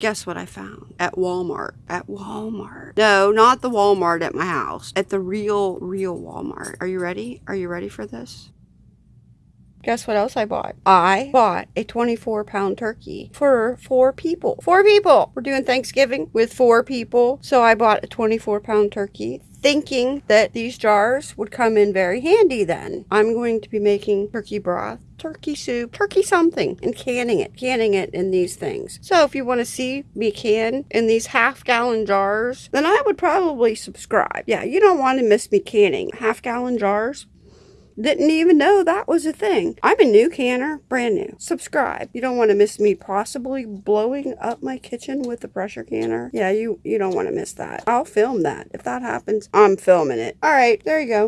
Guess what I found at Walmart? At Walmart. No, not the Walmart at my house. At the real, real Walmart. Are you ready? Are you ready for this? Guess what else I bought? I bought a 24 pound turkey for four people. Four people! We're doing Thanksgiving with four people. So I bought a 24 pound turkey thinking that these jars would come in very handy then. I'm going to be making turkey broth turkey soup, turkey something, and canning it, canning it in these things. So if you want to see me can in these half gallon jars, then I would probably subscribe. Yeah, you don't want to miss me canning half gallon jars. Didn't even know that was a thing. I'm a new canner, brand new. Subscribe. You don't want to miss me possibly blowing up my kitchen with the pressure canner. Yeah, you, you don't want to miss that. I'll film that. If that happens, I'm filming it. All right, there you go.